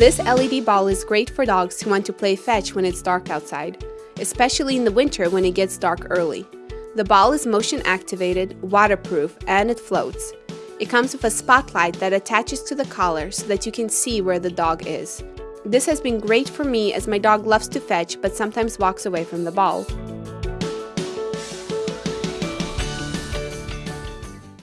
This LED ball is great for dogs who want to play fetch when it's dark outside, especially in the winter when it gets dark early. The ball is motion activated, waterproof, and it floats. It comes with a spotlight that attaches to the collar so that you can see where the dog is. This has been great for me as my dog loves to fetch but sometimes walks away from the ball.